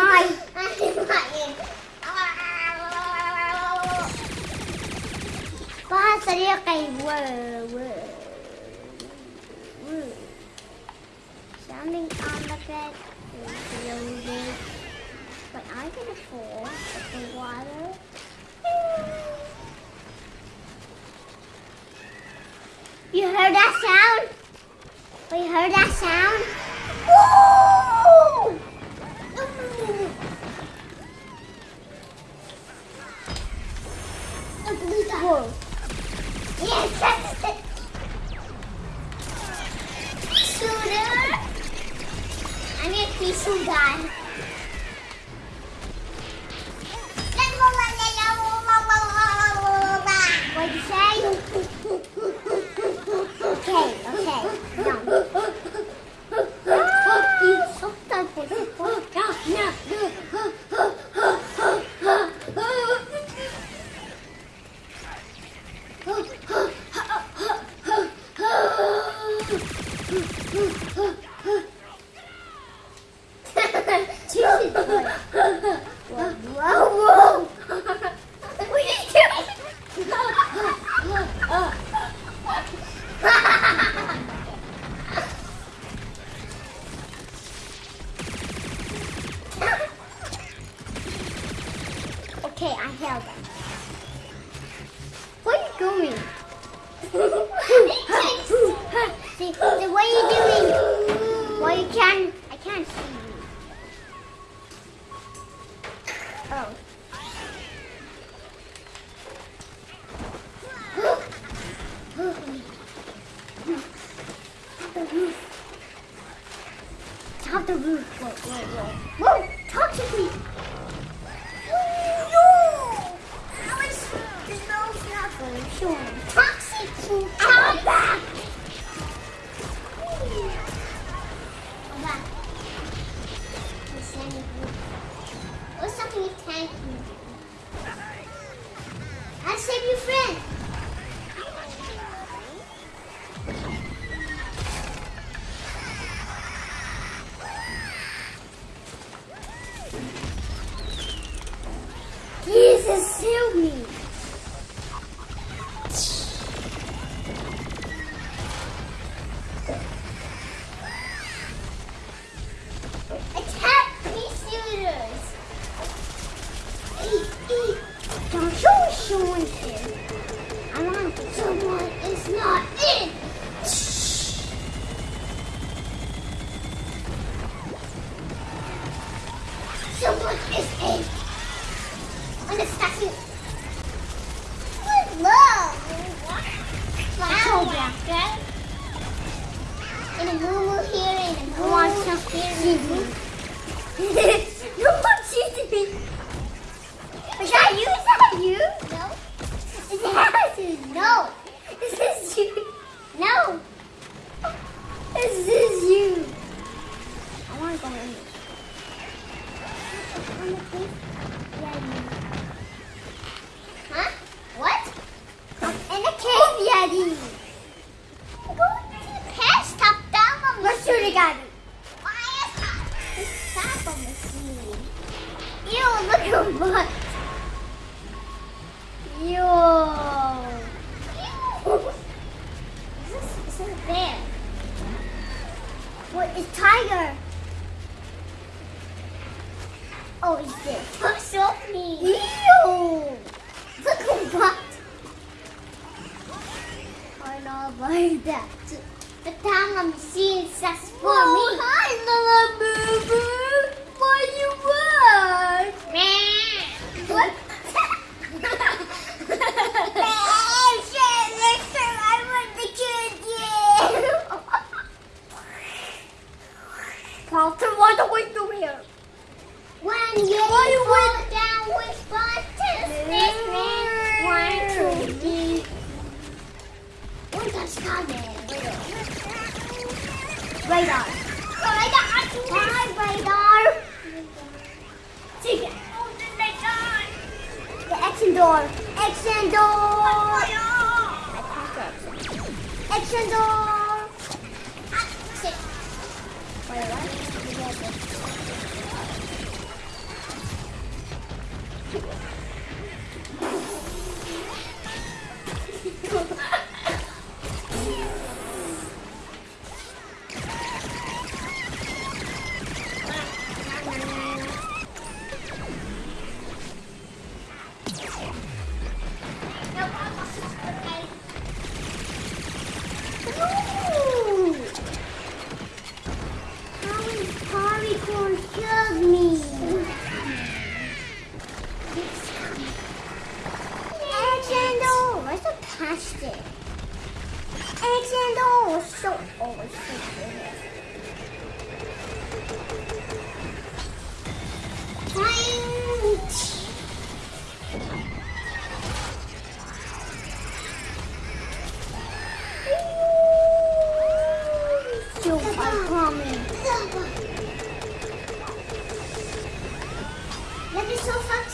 I'm behind. Ba طريقي و و و Standing on the bed is loaded. But I'm gonna fall in the water. You heard that sound? We heard that sound? Woo! I held them. Where are you going? See, see, what are you doing? Well, you can. I can't see you. Oh. the roof. Top the roof. To. Toxic. Wow. And a moo here and a moo here. no one sees me. Is that you? Is that you? No. Is that you? No. This is you. No. This is you. I want to go in. Huh? What? In the cave, Yeti. Go to the past, top down. Let's it, the look at what. Ew. Is this, is this a bear? What is tiger? Oh, it's this. Push off me. Ew. Look at what. I know about that. The time I'm seeing that's for oh, me. Hi, little boo boo. What you want? What? Carlton, why don't we do here? When you fall down with buttons, this man one, two, three. One touch coming. Radar. Radar. Hi, radar. Ya. The action door. Action door. Action door. Shit. Wait, what?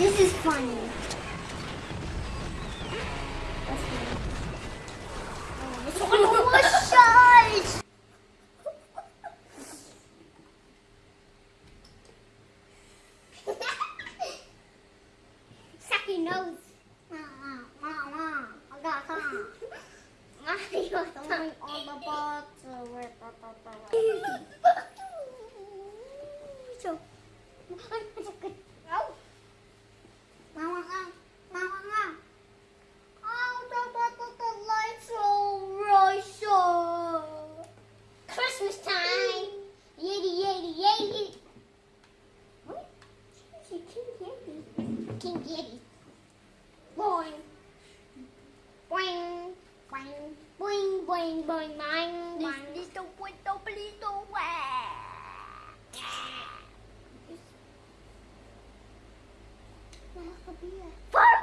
this is funny. This one was shot! Sucky nose. I got some. Throwing all the balls So, Ow. Mama, mama, mama, mama. Oh, the, the, the, the lights are Russia. Christmas time. Yeti, yeti, yeti. What? King Yeti. King Yeti. Boing. Boing. Boing. Boing, boing, boing, boing, boing. Listo, puesto, pelito, Malakabiya.